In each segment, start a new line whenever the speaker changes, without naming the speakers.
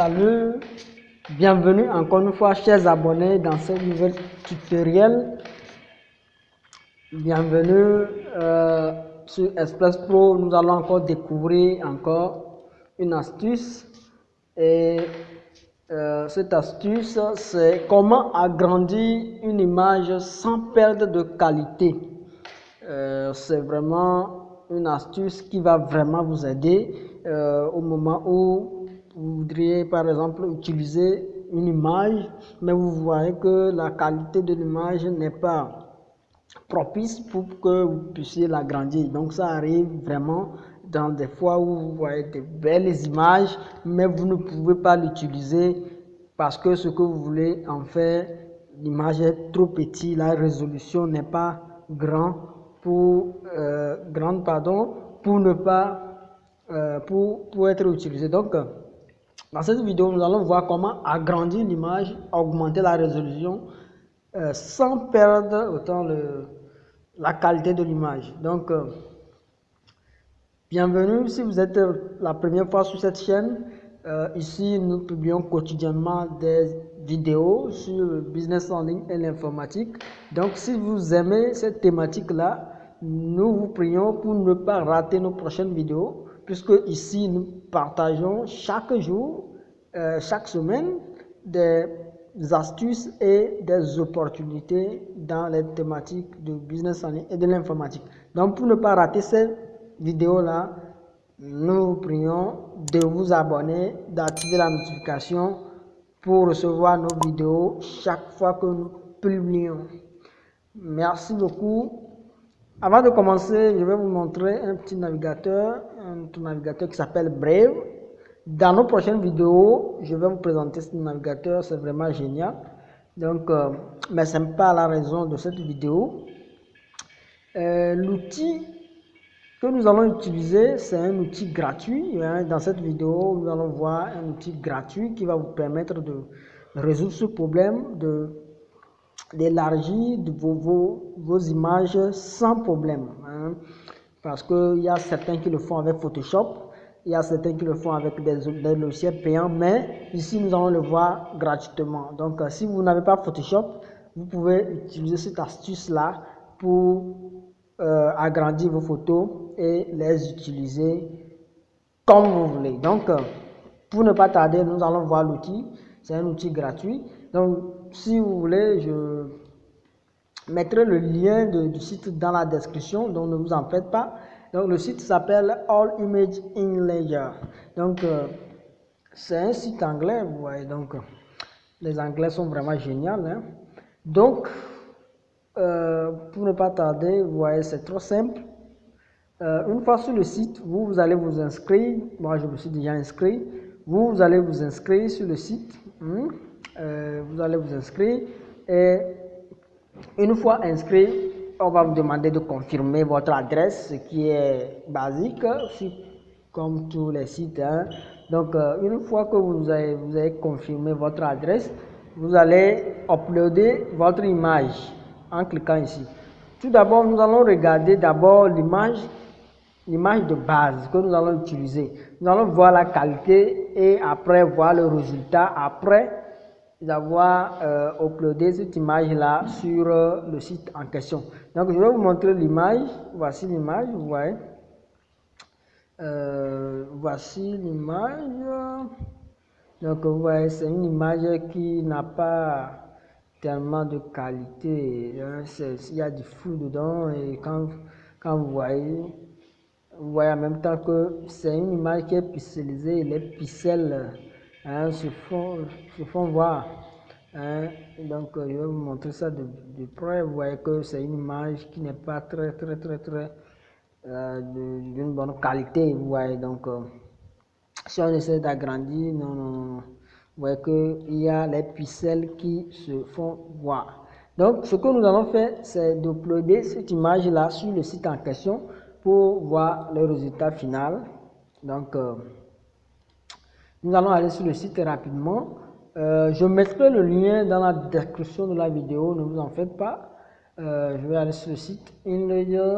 Salut, bienvenue encore une fois chers abonnés dans ce nouvel tutoriel. Bienvenue euh, sur Express Pro, nous allons encore découvrir encore une astuce et euh, cette astuce c'est comment agrandir une image sans perdre de qualité. Euh, c'est vraiment une astuce qui va vraiment vous aider au moment où vous voudriez par exemple utiliser une image, mais vous voyez que la qualité de l'image n'est pas propice pour que vous puissiez l'agrandir. Donc ça arrive vraiment dans des fois où vous voyez de belles images, mais vous ne pouvez pas l'utiliser parce que ce que vous voulez en faire, l'image est trop petite, la résolution n'est pas euh, grande pardon, pour ne pas euh, pour, être utilisé. Donc dans cette vidéo, nous allons voir comment agrandir l'image, augmenter la résolution euh, sans perdre autant la qualité de l'image. Donc, euh, bienvenue si vous êtes la première fois sur cette chaîne. Euh, ici, nous publions quotidiennement des vidéos sur le business en ligne et l'informatique. Donc, si vous aimez cette thématique-là, nous vous prions pour ne pas rater nos prochaines vidéos puisque ici nous partageons chaque jour, euh, chaque semaine, des astuces et des opportunités dans les thématiques de business en ligne et de l'informatique. Donc pour ne pas rater cette vidéo-là, nous vous prions de vous abonner, d'activer la notification pour recevoir nos vidéos chaque fois que nous publions. Merci beaucoup. Avant de commencer, je vais vous montrer un petit navigateur, un navigateur qui s'appelle Brave. Dans nos prochaines vidéos, je vais vous présenter ce navigateur, c'est vraiment génial. Donc, euh, mais ce n'est pas la raison de cette vidéo. Euh, l'outil que nous allons utiliser, c'est un outil gratuit. Hein. Dans cette vidéo, nous allons voir un outil gratuit qui va vous permettre de résoudre ce problème d'élargir vos, vos, images sans problème. Hein. Parce qu'il y a certains qui le font avec Photoshop, il y a certains qui le font avec des, des logiciels payants, mais ici nous allons le voir gratuitement. Donc euh, si vous n'avez pas Photoshop, vous pouvez utiliser cette astuce-là pour euh, agrandir vos photos et les utiliser comme vous voulez. Donc, euh, pour ne pas tarder, nous allons voir l'outil. C'est un outil gratuit. Donc, si vous voulez, je mettrai le lien du site dans la description, donc ne vous en faites pas. Donc le site s'appelle All Image in Ledger. Donc euh, c'est un site anglais, vous voyez. Donc les anglais sont vraiment géniaux. Hein. Donc euh, pour ne pas tarder, vous voyez, c'est trop simple. Euh, une fois sur le site, vous, vous allez vous inscrire. Moi, je me suis déjà inscrit. Vous, vous allez vous inscrire sur le site. Euh, vous allez vous inscrire et une fois inscrit, on va vous demander de confirmer votre adresse, ce qui est basique, comme tous les sites. Hein. Donc, euh, une fois que vous avez, vous avez confirmé votre adresse, vous allez uploader votre image en cliquant ici. Tout d'abord, nous allons regarder d'abord l'image l'image de base que nous allons utiliser. Nous allons voir la qualité et après voir le résultat. Après, d'avoir euh, uploadé cette image-là sur euh, le site en question. Donc, je vais vous montrer l'image. Voici l'image, vous voyez. Euh, voici l'image. Donc, vous voyez, c'est une image qui n'a pas tellement de qualité. Hein. Il y a du flou dedans et quand, quand vous voyez, vous voyez en même temps que c'est une image qui est pixelisée, les pixels hein, se, font, se font voir. Hein. Donc, euh, je vais vous montrer ça de, près. Vous voyez que c'est une image qui n'est pas très, très, très, très euh, d'une bonne qualité. Vous voyez, donc, euh, si on essaie d'agrandir, non, non, non. Vous voyez qu'il y a les pixels qui se font voir. Donc, ce que nous allons faire, c'est d'uploader cette image-là sur le site en question pour voir le résultat final. Donc, nous allons aller sur le site rapidement. Euh, je mettrai le lien dans la description de la vidéo, ne vous en faites pas. Euh, je vais aller sur le site InLayer,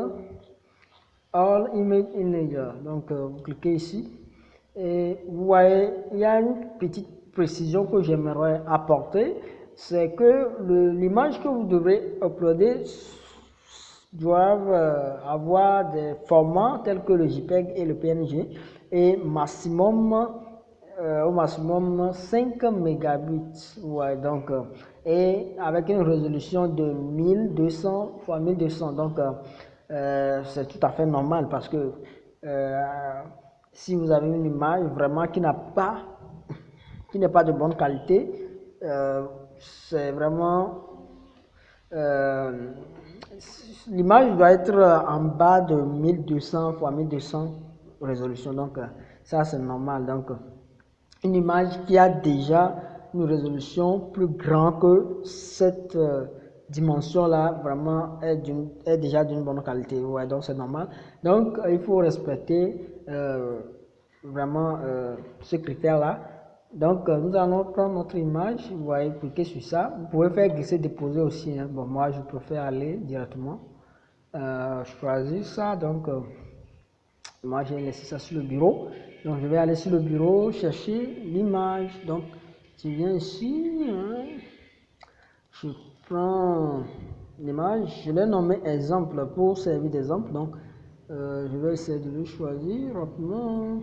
All Image InLayer. Donc, euh, vous cliquez ici Et vous voyez, il y a une petite précision que j'aimerais apporter, c'est que l'image que vous devrez uploader doivent avoir des formats tels que le JPEG et le PNG et maximum euh, au maximum 5 mégabits donc euh, et avec une résolution de 1200 x 1200 donc c'est tout à fait normal parce que si vous avez une image vraiment qui n'a pas qui n'est pas de bonne qualité c'est vraiment l'image doit être en bas de 1200 x 1200 résolution. Donc, euh, ça, c'est normal. Donc, une image qui a déjà une résolution plus grande que cette euh, dimension-là, vraiment, est, déjà d'une bonne qualité. Donc, c'est normal. Donc, il faut respecter euh, vraiment ce critère-là. Donc, nous allons prendre notre image, vous voyez, cliquer sur ça. Vous pouvez faire glisser, déposer aussi. Hein. Bon, moi, je préfère aller directement. Euh, choisir ça. Donc, euh, moi, j'ai laissé ça sur le bureau. Donc, je vais aller sur le bureau, chercher l'image. Donc, tu viens ici. Hein. je prends l'image. Je l'ai nommé exemple pour servir d'exemple. Donc, euh, je vais essayer de le choisir rapidement.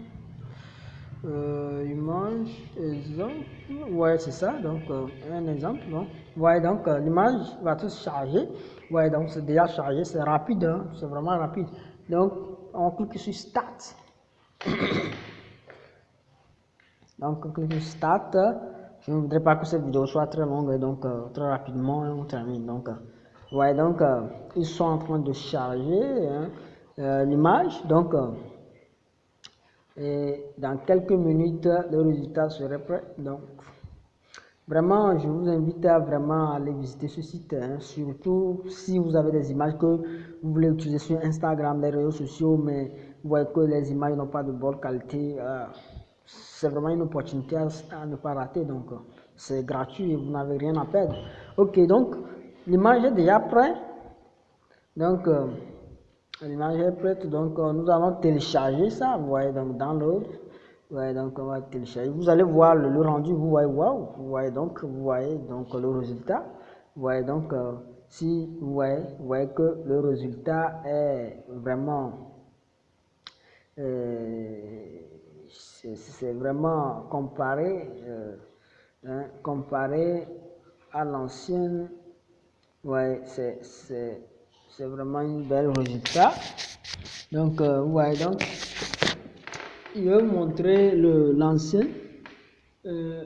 image, exemple. Ouais, c'est ça. Donc, un exemple. Donc, ouais, donc l'image va tout charger. Ouais, donc c'est déjà chargé, c'est rapide, hein. c'est vraiment rapide. Donc, on clique sur Start. donc, on clique sur Start. Je ne voudrais pas que cette vidéo soit très longue, donc euh, très rapidement, on termine. Donc, euh, donc euh, ils sont en train de charger l'image. Donc, et dans quelques minutes, le résultat serait prêt. Donc, Vraiment, je vous invite à vraiment aller visiter ce site, hein. surtout si vous avez des images que vous voulez utiliser sur Instagram, les réseaux sociaux, mais vous voyez que les images n'ont pas de bonne qualité. Euh, c'est vraiment une opportunité à, ne pas rater, donc c'est gratuit vous n'avez rien à perdre. Ok, donc l'image est déjà prête. Donc, euh, l'image est prête, donc euh, nous allons télécharger ça, vous voyez, donc download. Ouais, donc on va télécharger. Vous allez voir le, rendu, vous voyez, waouh, vous voyez donc, vous voyez donc le résultat. Vous voyez donc, euh, si vous voyez, vous voyez que le résultat est vraiment, euh, c'est vraiment comparé, euh, hein, comparé à l'ancienne, ouais, c'est vraiment un bel résultat. Donc, vous voyez donc, vais vous montrer l'ancien. Euh,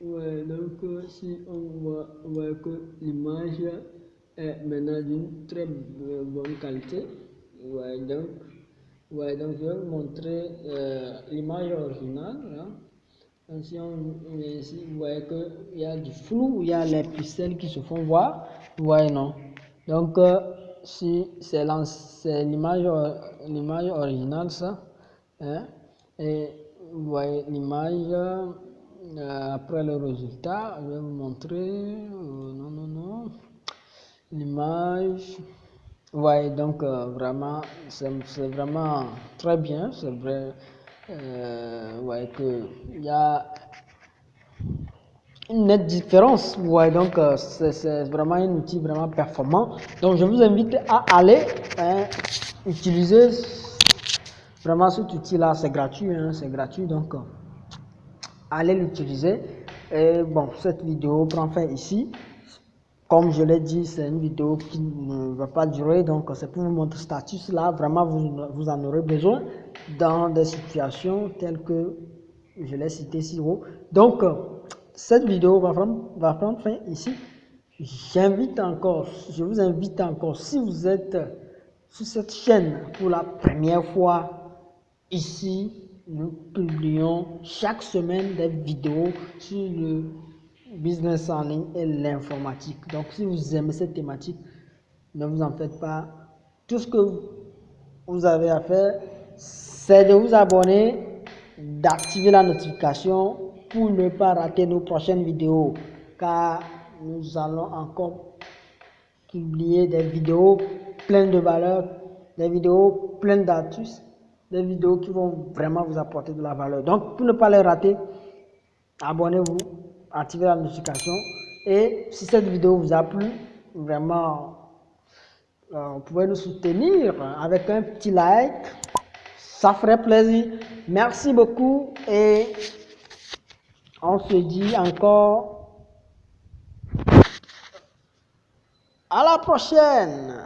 ouais, donc euh, si on voit, on que l'image est maintenant d'une très bonne qualité. Ouais, donc, ouais, donc je vais vous montrer euh, l'image originale. Hein. si on ici, vous voyez qu'il y a du flou, il y a les pixels qui se font voir. Vous voyez, non? Donc, euh, c'est l'image originale, ça. Hein? Et vous voyez l'image, euh, après le résultat, je vais vous montrer, euh, non, non, non, l'image, voyez donc euh, vraiment, c'est vraiment très bien, c'est vrai, vous voyez qu'il y a une nette différence, voyez donc c'est vraiment un outil vraiment performant, donc je vous invite à aller hein, utiliser Vraiment, cet outil-là, c'est gratuit, hein, c'est gratuit, donc euh, allez l'utiliser. Et bon, cette vidéo prend fin ici. Comme je l'ai dit, c'est une vidéo qui ne va pas durer, donc c'est pour vous montrer status là. Vraiment, vous, en aurez besoin dans des situations telles que je l'ai cité si haut. Donc, cette vidéo va prendre, va prendre fin ici. J'invite encore, je vous invite encore, si vous êtes sur cette chaîne pour la première fois, Ici, nous publions chaque semaine des vidéos sur le business en ligne et l'informatique. Donc, si vous aimez cette thématique, ne vous en faites pas. Tout ce que vous avez à faire, c'est de vous abonner, d'activer la notification pour ne pas rater nos prochaines vidéos. Car nous allons encore publier des vidéos pleines de valeur, des vidéos pleines d'astuces des vidéos qui vont vraiment vous apporter de la valeur. Donc, pour ne pas les rater, abonnez-vous, activez la notification. Et si cette vidéo vous a plu, vraiment, euh, vous pouvez nous soutenir avec un petit like. Ça ferait plaisir. Merci beaucoup et on se dit encore à la prochaine.